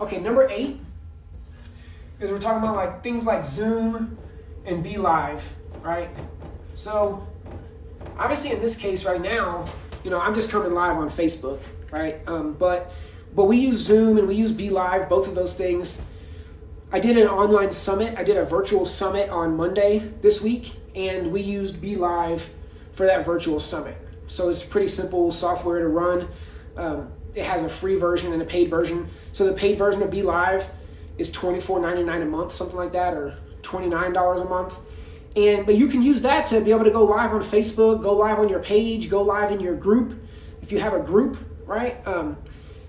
Okay, number eight is we're talking about like things like Zoom and BeLive, right? So obviously in this case right now, you know, I'm just coming live on Facebook, right? Um, but but we use Zoom and we use BeLive, both of those things. I did an online summit. I did a virtual summit on Monday this week, and we used BeLive for that virtual summit. So it's pretty simple software to run. Um, it has a free version and a paid version. So the paid version of BeLive is $24.99 a month, something like that, or $29 a month. And but you can use that to be able to go live on Facebook, go live on your page, go live in your group. If you have a group, right? Um,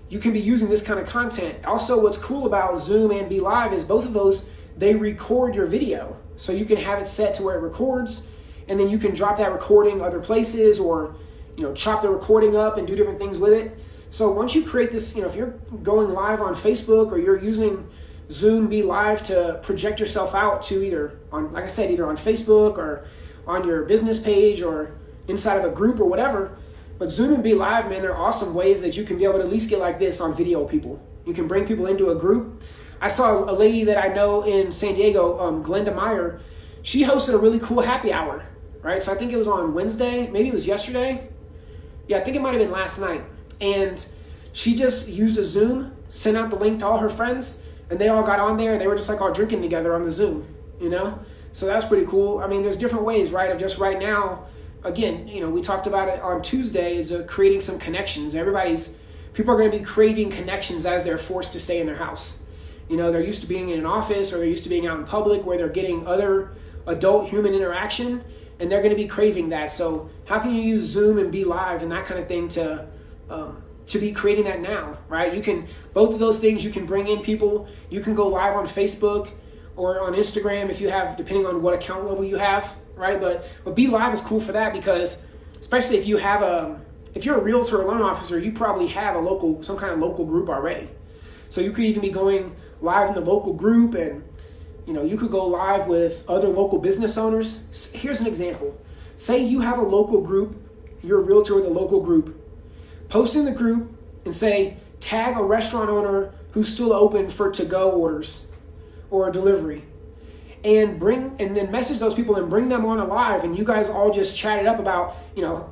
you can be using this kind of content. Also, what's cool about Zoom and BeLive is both of those they record your video, so you can have it set to where it records, and then you can drop that recording other places or you know chop the recording up and do different things with it. So once you create this, you know, if you're going live on Facebook or you're using Zoom BeLive to project yourself out to either on, like I said, either on Facebook or on your business page or inside of a group or whatever. But Zoom and BeLive, man, they're awesome ways that you can be able to at least get like this on video people. You can bring people into a group. I saw a lady that I know in San Diego, um, Glenda Meyer. She hosted a really cool happy hour, right? So I think it was on Wednesday, maybe it was yesterday. Yeah, I think it might have been last night. And she just used a Zoom, sent out the link to all her friends, and they all got on there and they were just like all drinking together on the Zoom, you know? So that's pretty cool. I mean, there's different ways, right? Of just right now, again, you know, we talked about it on Tuesday is uh, creating some connections. Everybody's, people are going to be craving connections as they're forced to stay in their house. You know, they're used to being in an office or they're used to being out in public where they're getting other adult human interaction and they're going to be craving that. So how can you use Zoom and BeLive and that kind of thing to, um, to be creating that now, right? You can, both of those things, you can bring in people. You can go live on Facebook or on Instagram if you have, depending on what account level you have, right? But, but BeLive is cool for that because, especially if you have a, if you're a realtor or loan officer, you probably have a local, some kind of local group already. So you could even be going live in the local group and, you know, you could go live with other local business owners. Here's an example. Say you have a local group, you're a realtor with a local group post in the group and say, tag a restaurant owner who's still open for to-go orders or delivery. And bring and then message those people and bring them on alive and you guys all just chat it up about, you know,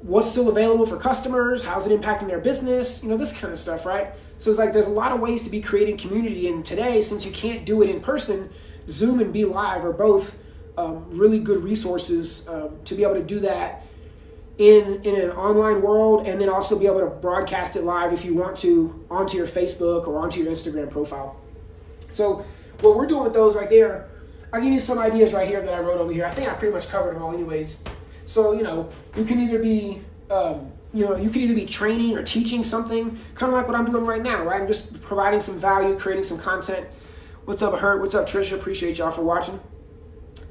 what's still available for customers, how's it impacting their business, you know, this kind of stuff, right? So it's like there's a lot of ways to be creating community and today, since you can't do it in person, Zoom and BeLive are both um, really good resources um, to be able to do that in in an online world and then also be able to broadcast it live if you want to onto your Facebook or onto your Instagram profile. So what we're doing with those right there, I'll give you some ideas right here that I wrote over here. I think I pretty much covered them all anyways. So, you know, you can either be, um, you know, you can either be training or teaching something, kind of like what I'm doing right now, right? I'm just providing some value, creating some content. What's up, Hurt? What's up, Trisha? Appreciate y'all for watching.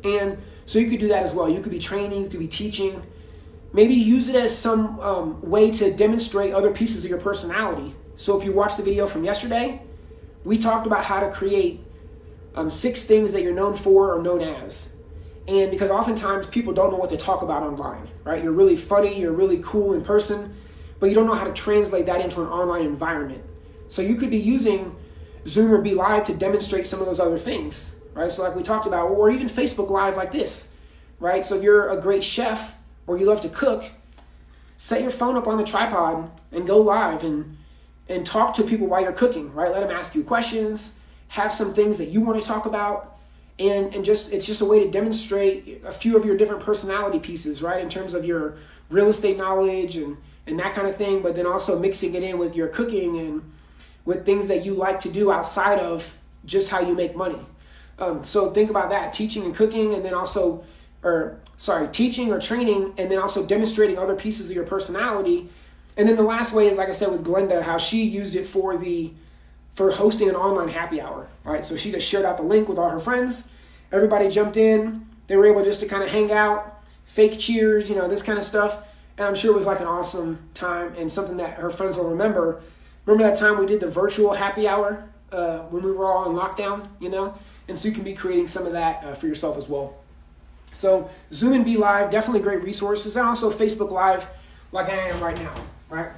And so you could do that as well. You could be training, you could be teaching, Maybe use it as some um, way to demonstrate other pieces of your personality. So if you watch the video from yesterday, we talked about how to create um, six things that you're known for or known as. And because oftentimes people don't know what to talk about online, right? You're really funny, you're really cool in person, but you don't know how to translate that into an online environment. So you could be using Zoom or BeLive to demonstrate some of those other things, right? So like we talked about, or even Facebook Live like this, right? So if you're a great chef, or you love to cook, set your phone up on the tripod and go live and and talk to people while you're cooking, right? Let them ask you questions, have some things that you want to talk about, and and just it's just a way to demonstrate a few of your different personality pieces, right? In terms of your real estate knowledge and and that kind of thing, but then also mixing it in with your cooking and with things that you like to do outside of just how you make money. Um, so think about that, teaching and cooking, and then also or sorry, teaching or training, and then also demonstrating other pieces of your personality. And then the last way is, like I said, with Glenda, how she used it for the for hosting an online happy hour. Right, so she just shared out the link with all her friends. Everybody jumped in. They were able just to kind of hang out, fake cheers, you know, this kind of stuff. And I'm sure it was like an awesome time and something that her friends will remember. Remember that time we did the virtual happy hour uh, when we were all in lockdown, you know? And so you can be creating some of that uh, for yourself as well. So Zoom and BeLive, definitely great resources. And also Facebook Live, like I am right now, right?